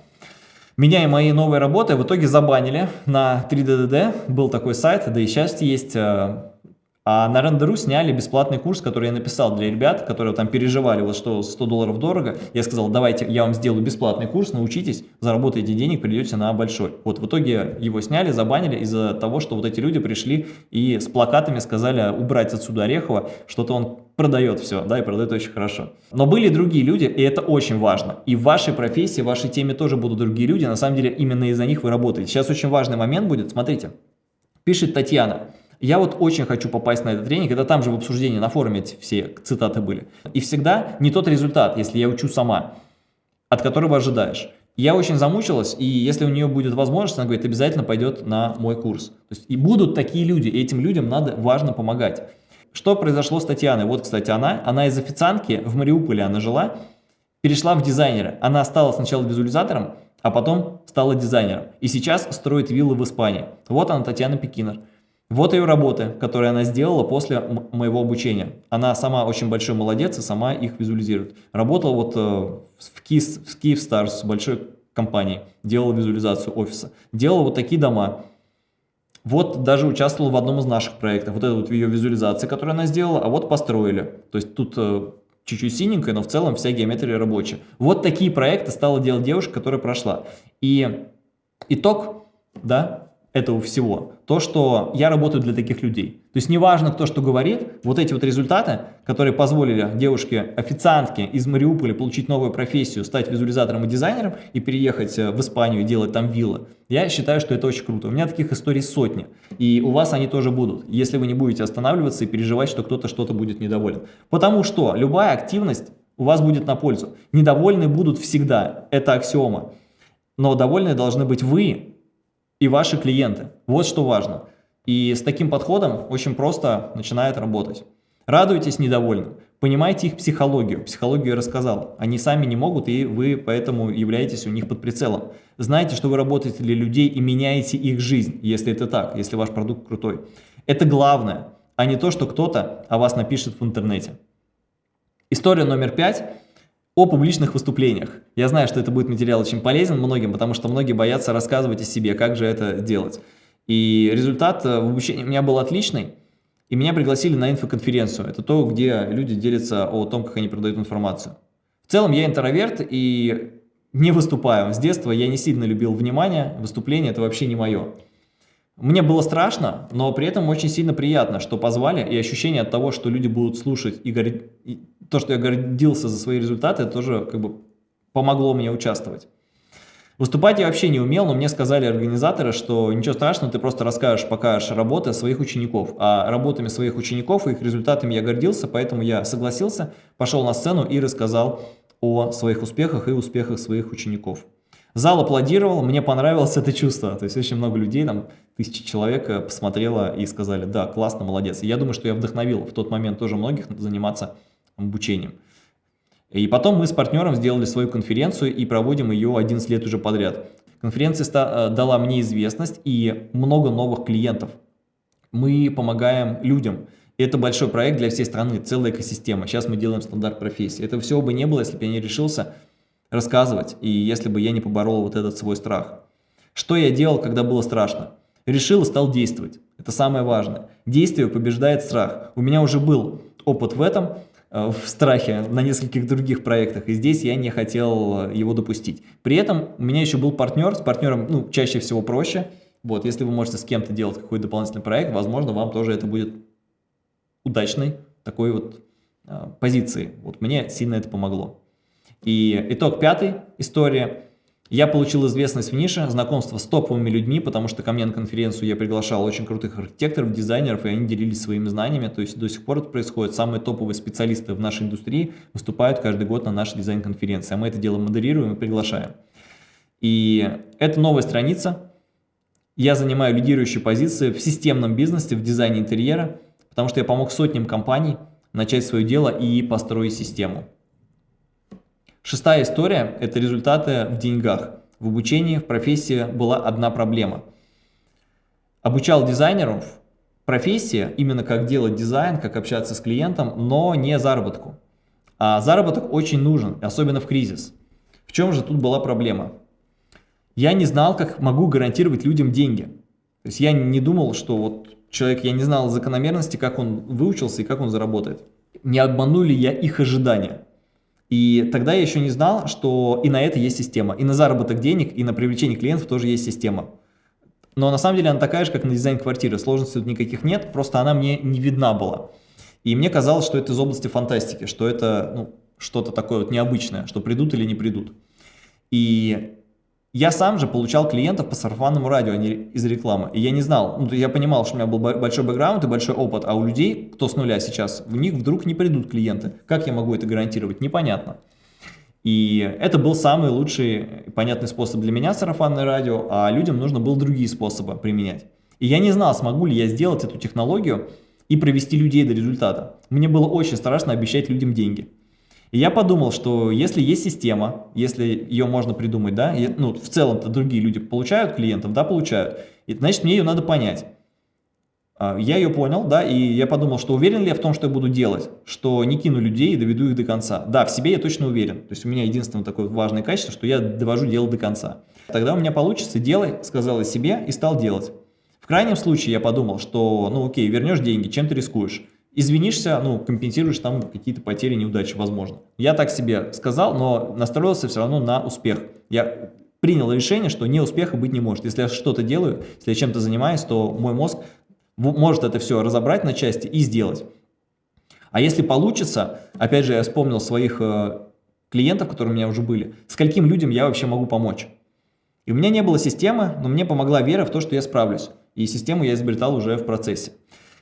меня и мои новые работы в итоге забанили на 3DDD, был такой сайт, да и сейчас есть э, А на Рендеру сняли бесплатный курс, который я написал для ребят, которые там переживали, вот что 100 долларов дорого. Я сказал, давайте я вам сделаю бесплатный курс, научитесь, заработаете денег, придете на большой. Вот в итоге его сняли, забанили из-за того, что вот эти люди пришли и с плакатами сказали убрать отсюда Орехова, что-то он продает все, да, и продает очень хорошо. Но были другие люди, и это очень важно. И в вашей профессии, в вашей теме тоже будут другие люди, на самом деле именно из-за них вы работаете. Сейчас очень важный момент будет, смотрите, пишет Татьяна. Я вот очень хочу попасть на этот тренинг, это там же в обсуждении на форуме все цитаты были. И всегда не тот результат, если я учу сама, от которого ожидаешь. Я очень замучилась, и если у нее будет возможность, она говорит, обязательно пойдет на мой курс. То есть, и будут такие люди, и этим людям надо важно помогать. Что произошло с Татьяной? Вот, кстати, она, она из официантки, в Мариуполе она жила, перешла в дизайнера. Она стала сначала визуализатором, а потом стала дизайнером. И сейчас строит виллы в Испании. Вот она, Татьяна Пекинер. Вот ее работы, которые она сделала после моего обучения. Она сама очень большой молодец и сама их визуализирует. Работала вот э, в, Киев, в Киевстарс, большой компании, делала визуализацию офиса. Делала вот такие дома. Вот даже участвовала в одном из наших проектов. Вот это вот ее визуализация, которую она сделала, а вот построили. То есть тут э, чуть-чуть синенькая, но в целом вся геометрия рабочая. Вот такие проекты стала делать девушка, которая прошла. И итог, да, этого всего, то, что я работаю для таких людей. То есть неважно, кто что говорит, вот эти вот результаты, которые позволили девушке-официантке из Мариуполя получить новую профессию, стать визуализатором и дизайнером и переехать э, в Испанию и делать там виллы, я считаю, что это очень круто. У меня таких историй сотни, и у вас они тоже будут, если вы не будете останавливаться и переживать, что кто-то что-то будет недоволен. Потому что любая активность у вас будет на пользу. Недовольны будут всегда, это аксиома. Но довольны должны быть вы, и ваши клиенты. Вот что важно. И с таким подходом очень просто начинает работать. Радуйтесь недовольным, понимайте их психологию. Психологию я рассказал. Они сами не могут, и вы поэтому являетесь у них под прицелом. Знайте, что вы работаете для людей и меняете их жизнь, если это так, если ваш продукт крутой. Это главное, а не то, что кто-то о вас напишет в интернете. История номер пять о публичных выступлениях. Я знаю, что это будет материал очень полезен многим, потому что многие боятся рассказывать о себе, как же это делать. И результат э, в обучении у меня был отличный, и меня пригласили на инфоконференцию. Это то, где люди делятся о том, как они продают информацию. В целом я интроверт и не выступаю. С детства я не сильно любил внимание, выступление это вообще не мое. Мне было страшно, но при этом очень сильно приятно, что позвали, и ощущение от того, что люди будут слушать и, горд то, что я гордился за свои результаты, тоже как бы помогло мне участвовать. Выступать я вообще не умел, но мне сказали организаторы, что ничего страшного, ты просто расскажешь, покажешь работы своих учеников. А работами своих учеников и их результатами я гордился, поэтому я согласился, пошел на сцену и рассказал о своих успехах и успехах своих учеников. Зал аплодировал, мне понравилось это чувство. То есть очень много людей, там тысячи человек э, посмотрело и сказали, да, классно, молодец. И я думаю, что я вдохновил в тот момент тоже многих заниматься обучением. И потом мы с партнером сделали свою конференцию и проводим ее 11 лет уже подряд. Конференция э, дала мне известность и много новых клиентов. Мы помогаем людям. Это большой проект для всей страны, целая экосистема. Сейчас мы делаем стандарт профессии. Это всего бы не было, если бы я не решился рассказывать, и если бы я не поборол вот этот свой страх. Что я делал, когда было страшно? Решил и стал действовать. Это самое важное. Действие побеждает страх. У меня уже был опыт в этом, в страхе на нескольких других проектах, и здесь я не хотел э, его допустить. При этом у меня еще был партнер, с партнером ну, чаще всего проще. Вот, если вы можете с кем-то делать какой-то дополнительный проект, возможно, вам тоже это будет удачной такой вот э, позиции. Вот мне сильно это помогло. И итог пятый история. Я получил известность в нише, знакомство с топовыми людьми, потому что ко мне на конференцию я приглашал очень крутых архитекторов, дизайнеров, и они делились своими знаниями. То есть до сих пор это происходит. Самые топовые специалисты в нашей индустрии выступают каждый год на нашей дизайн-конференции. А мы это дело модерируем и приглашаем. И это новая страница. Я занимаю лидирующие позиции в системном бизнесе, в дизайне интерьера, потому что я помог сотням компаний начать свое дело и построить систему. Шестая история – это результаты в деньгах. В обучении, в профессии была одна проблема. Обучал дизайнеров профессия, именно как делать дизайн, как общаться с клиентом, но не заработку. А заработок очень нужен, особенно в кризис. В чем же тут была проблема? Я не знал, как могу гарантировать людям деньги. То есть я не думал, что вот человек, я не знал закономерности, как он выучился и как он заработает. Не обману ли я их ожидания? И тогда я еще не знал, что и на это есть система. И на заработок денег, и на привлечение клиентов тоже есть система. Но на самом деле она такая же, как на дизайн квартиры. Сложностей тут никаких нет, просто она мне не видна была. И мне казалось, что это из области фантастики, что это ну, что-то такое вот необычное, что придут или не придут. И я сам же получал клиентов по сарафанному радио, а не из рекламы. И я не знал, ну, я понимал, что у меня был большой бэкграунд и большой опыт, а у людей, кто с нуля сейчас, в них вдруг не придут клиенты. Как я могу это гарантировать? Непонятно. И это был самый лучший понятный способ для меня, сарафанное радио, а людям нужно было другие способы применять. И я не знал, смогу ли я сделать эту технологию и провести людей до результата. Мне было очень страшно обещать людям деньги. И я подумал, что если есть система, если ее можно придумать, да, и, ну, в целом-то другие люди получают клиентов, да, получают, и, значит, мне ее надо понять. А, я ее понял, да, и я подумал, что уверен ли я в том, что я буду делать, что не кину людей и доведу их до конца. Да, в себе я точно уверен. То есть у меня единственное такое важное качество, что я довожу дело до конца. Тогда у меня получится, делай, сказал я себе и стал делать. В крайнем случае я подумал, что, ну окей, вернешь деньги, чем ты рискуешь? Извинишься, ну, компенсируешь там какие-то потери, неудачи, возможно. Я так себе сказал, но настроился все равно на успех. Я принял решение, что не успеха быть не может. Если я что-то делаю, если я чем-то занимаюсь, то мой мозг может это все разобрать на части и сделать. А если получится, опять же, я вспомнил своих э, клиентов, которые у меня уже были, скольким людям я вообще могу помочь. И у меня не было системы, но мне помогла вера в то, что я справлюсь. И систему я изобретал уже в процессе.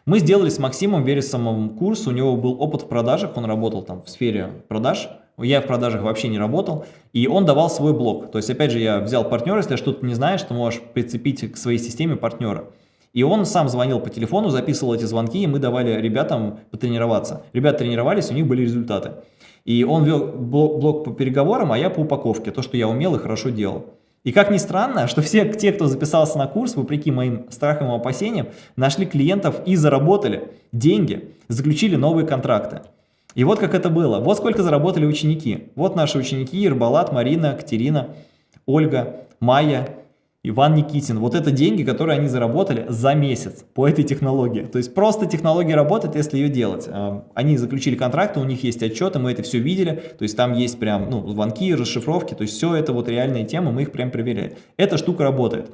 Мы сделали с Максимом Вересомовым курс, у него был опыт в продажах, он работал там в сфере продаж, я в продажах вообще не работал, и он давал свой блог. То есть, опять же, я взял партнера, если что-то не знаешь, ты можешь прицепить к своей системе партнера. И он сам звонил по телефону, записывал эти звонки, и мы давали ребятам потренироваться. Ребята тренировались, у них были результаты. И он вел блог по переговорам, а я по упаковке, то, что я умел и хорошо делал. И как ни странно, что все те, кто записался на курс, вопреки моим страхам и опасениям, нашли клиентов и заработали деньги, заключили новые контракты. И вот как это было. Вот сколько заработали ученики. Вот наши ученики Ирбалат, Марина, Катерина, Ольга, Майя Иван Никитин. Вот это деньги, которые они заработали за месяц по этой технологии. То есть просто технология работает, если ее делать. А, они заключили контракты, у них есть отчеты, мы это все видели. То есть там есть прям ну, звонки, расшифровки. То есть все это вот реальные темы, мы их прям проверяем. Эта штука работает.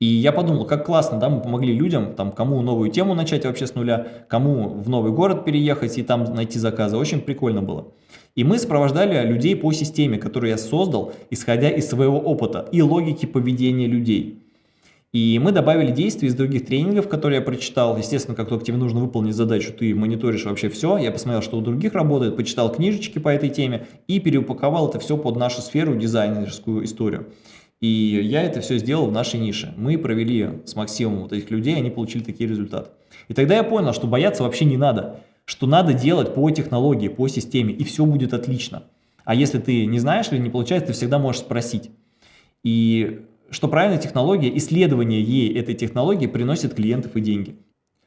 И я подумал, как классно, да, мы помогли людям, там, кому новую тему начать вообще с нуля, кому в новый город переехать и там найти заказы. Очень прикольно было. И мы сопровождали людей по системе, которую я создал, исходя из своего опыта и логики поведения людей. И мы добавили действия из других тренингов, которые я прочитал. Естественно, как только тебе нужно выполнить задачу, ты мониторишь вообще все. Я посмотрел, что у других работает, почитал книжечки по этой теме и переупаковал это все под нашу сферу, дизайнерскую историю. И я это все сделал в нашей нише. Мы провели с Максимом вот этих людей, они получили такие результаты. И тогда я понял, что бояться вообще не надо что надо делать по технологии, по системе, и все будет отлично. А если ты не знаешь или не получается, ты всегда можешь спросить. И что правильная технология, исследование ей этой технологии приносит клиентов и деньги.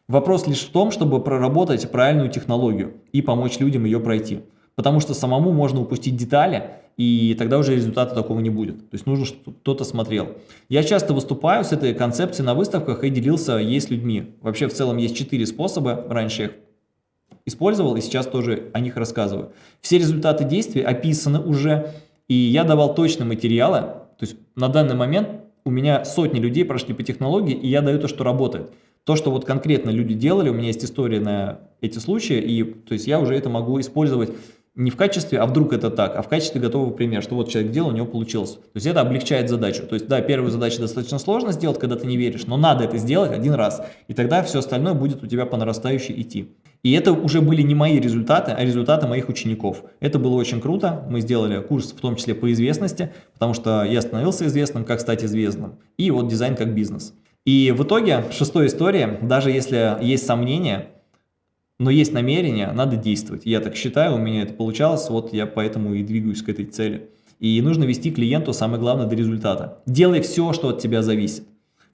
Вопрос лишь в том, чтобы проработать правильную технологию и помочь людям ее пройти. Потому что самому можно упустить детали, и тогда уже результата такого не будет. То есть нужно, чтобы кто-то смотрел. Я часто выступаю с этой концепцией на выставках и делился ей с людьми. Вообще в целом есть четыре способа, раньше я их использовал и сейчас тоже о них рассказываю. Все результаты действий описаны уже, и я давал точные материалы, то есть на данный момент у меня сотни людей прошли по технологии, и я даю то, что работает. То, что вот конкретно люди делали, у меня есть история на эти случаи, и то есть я уже это могу использовать не в качестве, а вдруг это так, а в качестве готового примера, что вот человек делал, у него получилось. То есть это облегчает задачу. То есть да, первую задачу достаточно сложно сделать, когда ты не веришь, но надо это сделать один раз, и тогда все остальное будет у тебя по нарастающей идти. И это уже были не мои результаты, а результаты моих учеников. Это было очень круто. Мы сделали курс в том числе по известности, потому что я становился известным, как стать известным. И вот дизайн как бизнес. И в итоге, шестая история, даже если есть сомнения, но есть намерение, надо действовать. Я так считаю, у меня это получалось, вот я поэтому и двигаюсь к этой цели. И нужно вести клиенту, самое главное, до результата. Делай все, что от тебя зависит,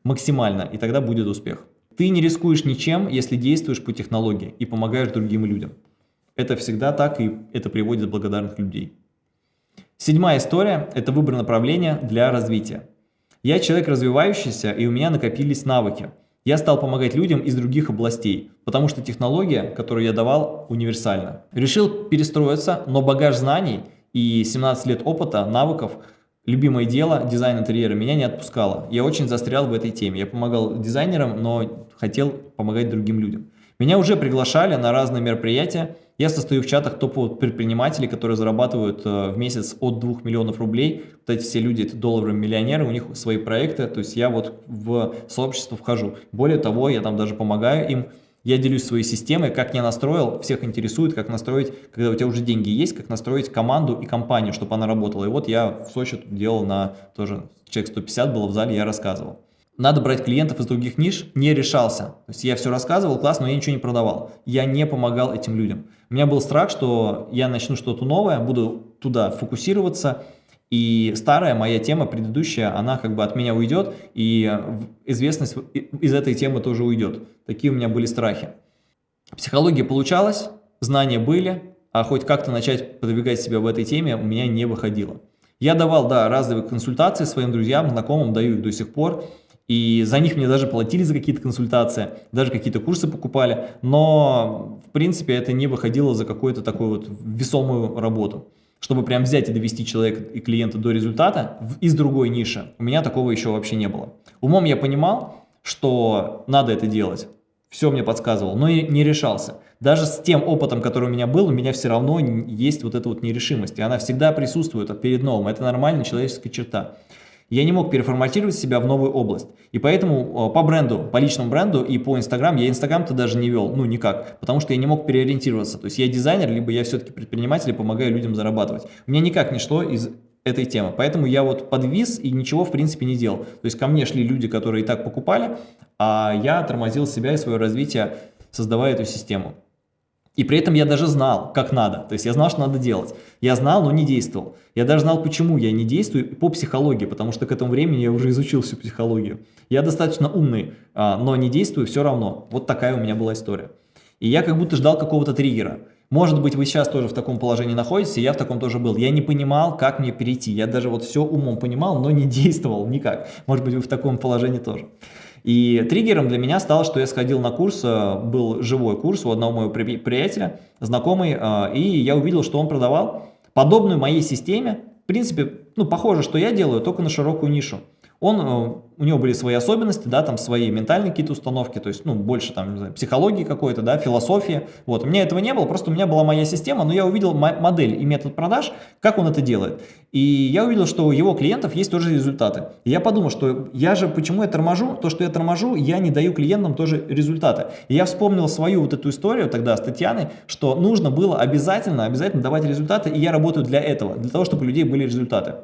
максимально, и тогда будет успех. Ты не рискуешь ничем, если действуешь по технологии и помогаешь другим людям. Это всегда так, и это приводит благодарных людей. Седьмая история – это выбор направления для развития. Я человек развивающийся, и у меня накопились навыки – я стал помогать людям из других областей, потому что технология, которую я давал, универсальна. Решил перестроиться, но багаж знаний и 17 лет опыта, навыков, любимое дело, дизайн интерьера, меня не отпускало. Я очень застрял в этой теме. Я помогал дизайнерам, но хотел помогать другим людям. Меня уже приглашали на разные мероприятия. Я состою в чатах топовых предпринимателей, которые зарабатывают э, в месяц от 2 миллионов рублей. Вот эти все люди, это долларовые миллионеры, у них свои проекты. То есть я вот в сообщество вхожу. Более того, я там даже помогаю им. Я делюсь своей системой, как я настроил, всех интересует, как настроить, когда у тебя уже деньги есть, как настроить команду и компанию, чтобы она работала. И вот я в Сочи делал на тоже, человек 150 было в зале, я рассказывал надо брать клиентов из других ниш, не решался. То есть я все рассказывал, классно, но я ничего не продавал. Я не помогал этим людям. У меня был страх, что я начну что-то новое, буду туда фокусироваться, и старая моя тема, предыдущая, она как бы от меня уйдет, и известность из этой темы тоже уйдет. Такие у меня были страхи. Психология получалась, знания были, а хоть как-то начать продвигать себя в этой теме у меня не выходило. Я давал, да, разовые консультации своим друзьям, знакомым, даю их до сих пор. И за них мне даже платили за какие-то консультации, даже какие-то курсы покупали, но в принципе это не выходило за какую-то такую вот весомую работу. Чтобы прям взять и довести человека и клиента до результата из другой ниши, у меня такого еще вообще не было. Умом я понимал, что надо это делать, все мне подсказывал, но и не решался. Даже с тем опытом, который у меня был, у меня все равно есть вот эта вот нерешимость, и она всегда присутствует перед новым, это нормальная человеческая черта я не мог переформатировать себя в новую область. И поэтому по бренду, по личному бренду и по Инстаграм, я Инстаграм-то даже не вел, ну никак, потому что я не мог переориентироваться. То есть я дизайнер, либо я все-таки предприниматель и помогаю людям зарабатывать. У меня никак не шло из этой темы. Поэтому я вот подвис и ничего в принципе не делал. То есть ко мне шли люди, которые и так покупали, а я тормозил себя и свое развитие, создавая эту систему. И при этом я даже знал, как надо. То есть я знал, что надо делать. Я знал, но не действовал. Я даже знал, почему я не действую по психологии, потому что к этому времени я уже изучил всю психологию. Я достаточно умный, а, но не действую все равно. Вот такая у меня была история. И я как будто ждал какого-то триггера. Может быть, вы сейчас тоже в таком положении находитесь, и я в таком тоже был. Я не понимал, как мне перейти. Я даже вот все умом понимал, но не действовал никак. Может быть, вы в таком положении тоже. И триггером для меня стало, что я сходил на курс, э, был живой курс у одного моего приятеля, знакомый, э, и я увидел, что он продавал подобную моей системе, в принципе, ну, похоже, что я делаю, только на широкую нишу. Он, э, у него были свои особенности, да, там свои ментальные какие-то установки, то есть, ну, больше там, знаю, психологии какой-то, да, философии. Вот, у меня этого не было, просто у меня была моя система, но я увидел модель и метод продаж, как он это делает. И я увидел, что у его клиентов есть тоже результаты. И я подумал, что я же, почему я торможу? То, что я торможу, я не даю клиентам тоже результаты. И я вспомнил свою вот эту историю тогда с Татьяной, что нужно было обязательно, обязательно давать результаты, и я работаю для этого, для того, чтобы у людей были результаты.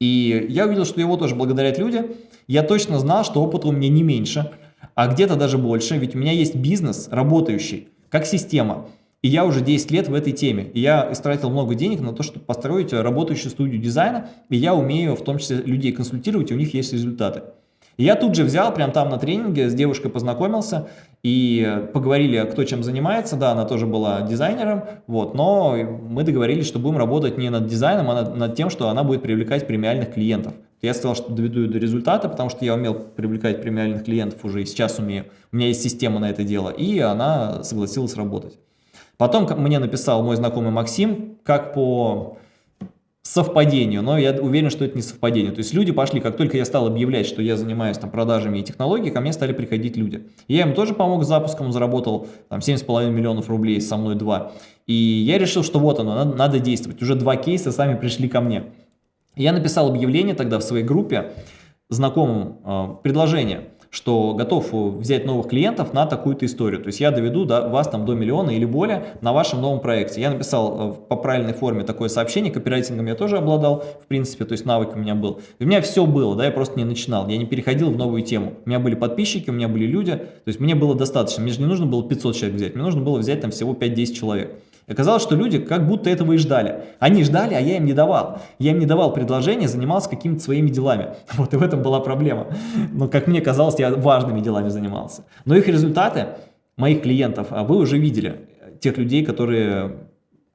И я увидел, что его тоже благодарят люди. Я точно знал, что опыта у меня не меньше, а где-то даже больше, ведь у меня есть бизнес работающий, как система. И я уже 10 лет в этой теме. И я истратил много денег на то, чтобы построить работающую студию дизайна. И я умею в том числе людей консультировать, и у них есть результаты. И я тут же взял, прям там на тренинге, с девушкой познакомился и поговорили, кто чем занимается. Да, она тоже была дизайнером, вот, но мы договорились, что будем работать не над дизайном, а над, над тем, что она будет привлекать премиальных клиентов. Я сказал, что доведу до результата, потому что я умел привлекать премиальных клиентов уже и сейчас умею. У меня есть система на это дело, и она согласилась работать. Потом мне написал мой знакомый Максим, как по совпадению, но я уверен, что это не совпадение. То есть люди пошли, как только я стал объявлять, что я занимаюсь там продажами и технологией, ко мне стали приходить люди. Я им тоже помог с запуском, заработал там 7,5 миллионов рублей, со мной два. И я решил, что вот оно, надо, надо действовать. Уже два кейса сами пришли ко мне. Я написал объявление тогда в своей группе знакомым э, предложение – что готов взять новых клиентов на такую-то историю. То есть я доведу до вас там до миллиона или более на вашем новом проекте. Я написал э, по правильной форме такое сообщение, копирайтингом я тоже обладал, в принципе, то есть навык у меня был. У меня все было, да, я просто не начинал, я не переходил в новую тему. У меня были подписчики, у меня были люди, то есть мне было достаточно. Мне же не нужно было 500 человек взять, мне нужно было взять там всего 5-10 человек. И оказалось, что люди как будто этого и ждали. Они ждали, а я им не давал. Я им не давал предложения, занимался какими-то своими делами. Вот и в этом была проблема. Но, как мне казалось, я важными делами занимался. Но их результаты, моих клиентов, а вы уже видели. Тех людей, которые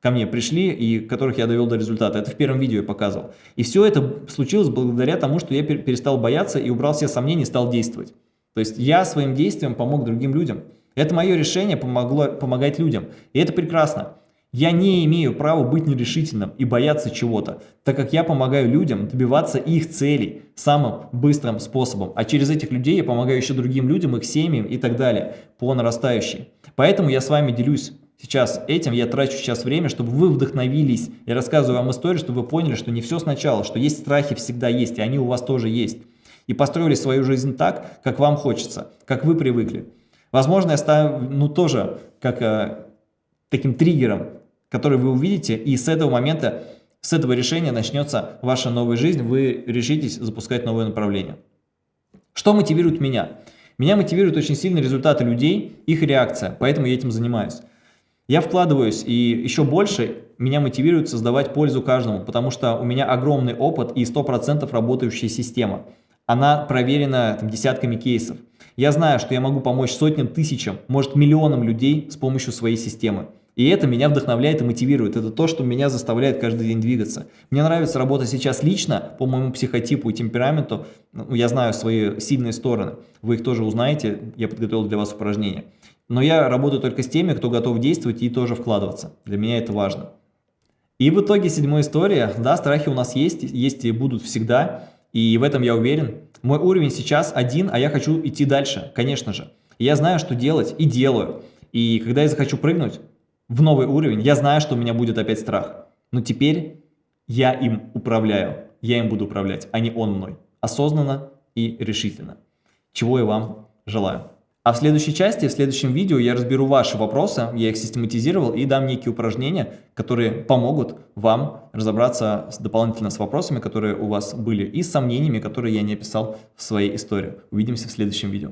ко мне пришли и которых я довел до результата. Это в первом видео я показывал. И все это случилось благодаря тому, что я перестал бояться и убрал все сомнения и стал действовать. То есть я своим действием помог другим людям. Это мое решение помогло помогать людям. И это прекрасно. Я не имею права быть нерешительным и бояться чего-то, так как я помогаю людям добиваться их целей самым быстрым способом, а через этих людей я помогаю еще другим людям, их семьям и так далее, по нарастающей. Поэтому я с вами делюсь сейчас этим, я трачу сейчас время, чтобы вы вдохновились. Я рассказываю вам историю, чтобы вы поняли, что не все сначала, что есть страхи всегда есть, и они у вас тоже есть. И построили свою жизнь так, как вам хочется, как вы привыкли. Возможно, я ставлю, ну, тоже как э, таким триггером который вы увидите, и с этого момента, с этого решения начнется ваша новая жизнь, вы решитесь запускать новое направление. Что мотивирует меня? Меня мотивируют очень сильно результаты людей, их реакция, поэтому я этим занимаюсь. Я вкладываюсь, и еще больше меня мотивирует создавать пользу каждому, потому что у меня огромный опыт и 100% работающая система. Она проверена там, десятками кейсов. Я знаю, что я могу помочь сотням, тысячам, может миллионам людей с помощью своей системы. И это меня вдохновляет и мотивирует. Это то, что меня заставляет каждый день двигаться. Мне нравится работать сейчас лично по моему психотипу и темпераменту. Ну, я знаю свои сильные стороны. Вы их тоже узнаете. Я подготовил для вас упражнения. Но я работаю только с теми, кто готов действовать и тоже вкладываться. Для меня это важно. И в итоге седьмая история. Да, страхи у нас есть, есть и будут всегда. И в этом я уверен. Мой уровень сейчас один, а я хочу идти дальше, конечно же. Я знаю, что делать и делаю. И когда я захочу прыгнуть, в новый уровень, я знаю, что у меня будет опять страх. Но теперь я им управляю, я им буду управлять, а не он мной. Осознанно и решительно. Чего я вам желаю. А в следующей части, в следующем видео я разберу ваши вопросы, я их систематизировал и дам некие упражнения, которые помогут вам разобраться дополнительно с вопросами, которые у вас были, и с сомнениями, которые я не описал в своей истории. Увидимся в следующем видео.